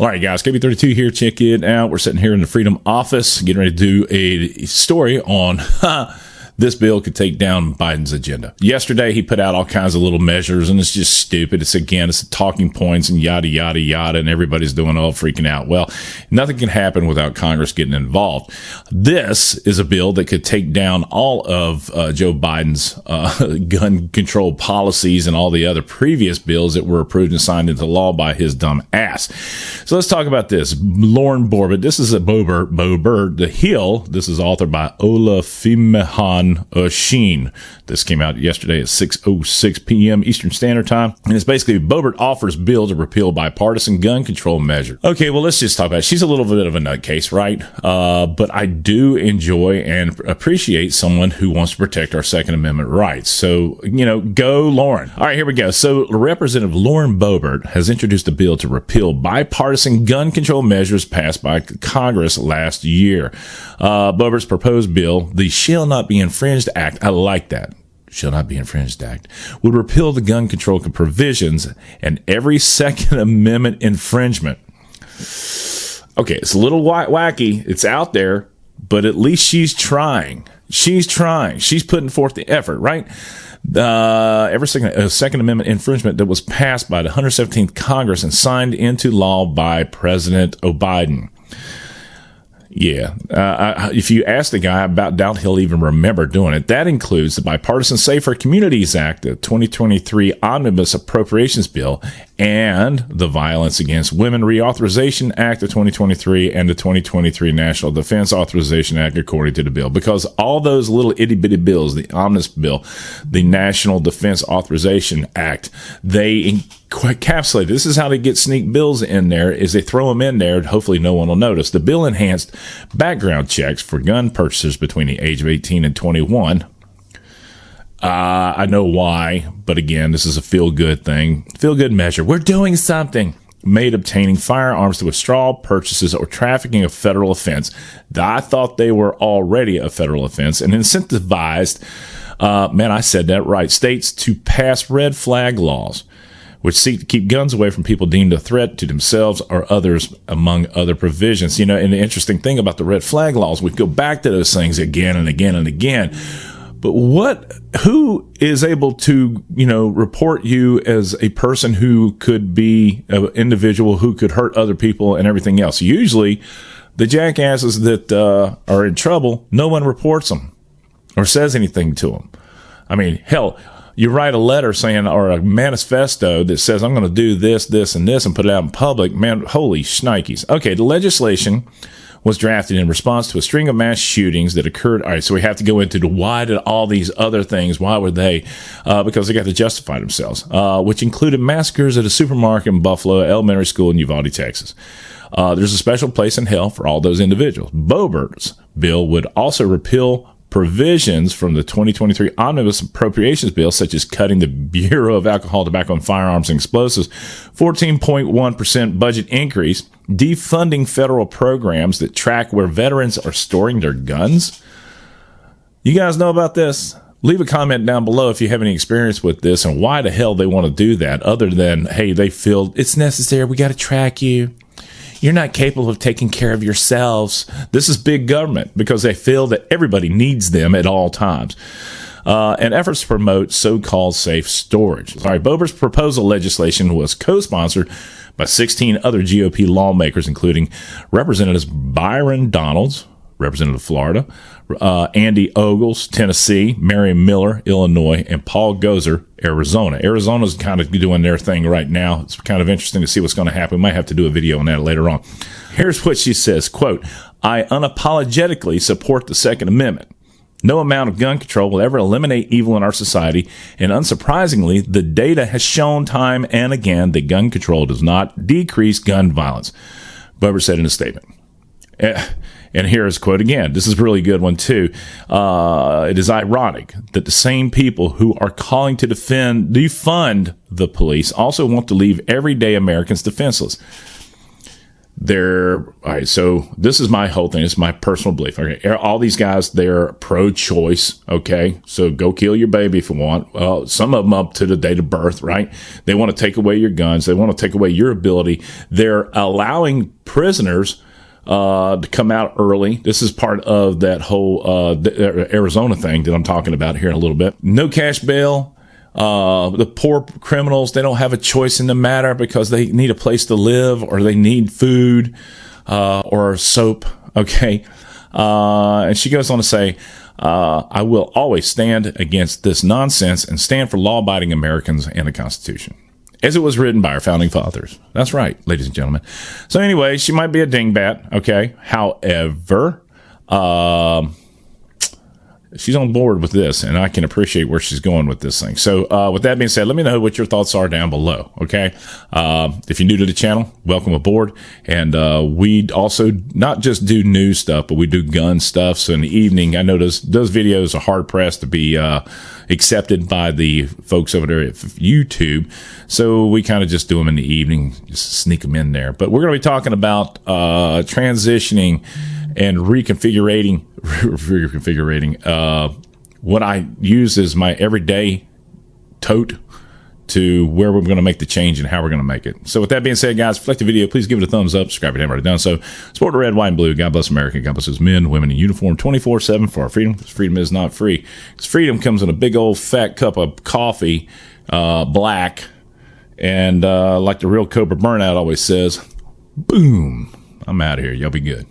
All right, guys, KB32 here. Check it out. We're sitting here in the Freedom office getting ready to do a story on this bill could take down Biden's agenda. Yesterday, he put out all kinds of little measures, and it's just stupid. It's again, it's talking points and yada, yada, yada, and everybody's doing all freaking out. Well, nothing can happen without Congress getting involved. This is a bill that could take down all of uh, Joe Biden's uh, gun control policies and all the other previous bills that were approved and signed into law by his dumb ass. So let's talk about this. Lauren Boebert. This is a Boebert, Boebert, The Hill. This is authored by Olafimihan Oshin. This came out yesterday at 6.06 p.m. Eastern Standard Time. And it's basically Boebert offers bill to repeal bipartisan gun control measure. Okay, well, let's just talk about it. She's a little bit of a nutcase, right? Uh, but I do enjoy and appreciate someone who wants to protect our Second Amendment rights. So, you know, go Lauren. All right, here we go. So Representative Lauren Boebert has introduced a bill to repeal bipartisan gun control measures passed by Congress last year. Uh, proposed bill, the Shall Not Be Infringed Act, I like that shall not be infringed act would repeal the gun control provisions and every second amendment infringement. Okay it's a little wacky. It's out there but at least she's trying. She's trying. She's putting forth the effort right? Uh, every second, uh, second amendment infringement that was passed by the 117th congress and signed into law by president biden yeah. Uh, if you ask the guy, I about doubt he'll even remember doing it. That includes the Bipartisan Safer Communities Act, the 2023 Omnibus Appropriations Bill, and the Violence Against Women Reauthorization Act of 2023 and the 2023 National Defense Authorization Act, according to the bill. Because all those little itty bitty bills, the Omnibus Bill, the National Defense Authorization Act, they encapsulate. This is how they get sneak bills in there is they throw them in there. and Hopefully no one will notice. The bill enhanced background checks for gun purchasers between the age of 18 and 21 uh, I know why, but again, this is a feel good thing. Feel good measure. We're doing something. Made obtaining firearms through straw purchases or trafficking a federal offense. I thought they were already a federal offense and incentivized, uh, man, I said that right, states to pass red flag laws which seek to keep guns away from people deemed a threat to themselves or others, among other provisions. You know, and the interesting thing about the red flag laws, we go back to those things again and again and again. But what, who is able to, you know, report you as a person who could be an individual who could hurt other people and everything else? Usually, the jackasses that uh, are in trouble, no one reports them or says anything to them. I mean, hell, you write a letter saying or a manifesto that says I'm going to do this, this, and this, and put it out in public. Man, holy shnikes! Okay, the legislation was drafted in response to a string of mass shootings that occurred. All right, so we have to go into the why did all these other things, why were they? Uh, because they got to justify themselves, uh, which included massacres at a supermarket in Buffalo, elementary school in Uvalde, Texas. Uh, there's a special place in hell for all those individuals. Boebert's bill would also repeal provisions from the 2023 Omnibus Appropriations Bill, such as cutting the Bureau of Alcohol, Tobacco, and Firearms and Explosives 14.1% budget increase, defunding federal programs that track where veterans are storing their guns. You guys know about this? Leave a comment down below if you have any experience with this and why the hell they want to do that, other than, hey, they feel it's necessary. We got to track you you're not capable of taking care of yourselves. This is big government because they feel that everybody needs them at all times. Uh, and efforts to promote so-called safe storage. Right, Boebert's proposal legislation was co-sponsored by 16 other GOP lawmakers, including Representatives Byron Donalds, Representative Florida, uh, Andy Ogles, Tennessee, Mary Miller, Illinois, and Paul Gosar, Arizona. Arizona's kind of doing their thing right now. It's kind of interesting to see what's going to happen. We might have to do a video on that later on. Here's what she says, quote, I unapologetically support the Second Amendment. No amount of gun control will ever eliminate evil in our society, and unsurprisingly, the data has shown time and again that gun control does not decrease gun violence. Boebert said in a statement. Eh, and here is quote again. This is really good one too. Uh, it is ironic that the same people who are calling to defend defund the police also want to leave everyday Americans defenseless. they're all right. So this is my whole thing. It's my personal belief. Okay, all these guys they're pro-choice. Okay, so go kill your baby if you want. Well, some of them up to the date of birth, right? They want to take away your guns. They want to take away your ability. They're allowing prisoners. Uh, to come out early. This is part of that whole uh, Arizona thing that I'm talking about here in a little bit. No cash bail. Uh, the poor criminals, they don't have a choice in the matter because they need a place to live or they need food uh, or soap. Okay. Uh, and she goes on to say, uh, I will always stand against this nonsense and stand for law abiding Americans and the Constitution. As it was written by our founding fathers. That's right, ladies and gentlemen. So, anyway, she might be a dingbat. Okay. However, um, she's on board with this, and I can appreciate where she's going with this thing. So, uh, with that being said, let me know what your thoughts are down below. Okay, uh, if you're new to the channel, welcome aboard. And uh, we also not just do news stuff, but we do gun stuff. So in the evening, I know those those videos are hard pressed to be uh, accepted by the folks over there at YouTube. So we kind of just do them in the evening, just sneak them in there. But we're going to be talking about uh, transitioning and reconfiguring reconfiguring uh, what I use as my everyday tote to where we're going to make the change and how we're going to make it. So with that being said, guys, if you like the video, please give it a thumbs up. Subscribe if you haven't already done so. Support red, white, and blue. God bless America. God men, women in uniform 24-7 for our freedom. Because freedom is not free. Because freedom comes in a big old fat cup of coffee, uh, black. And uh, like the real Cobra Burnout always says, boom. I'm out of here. Y'all be good.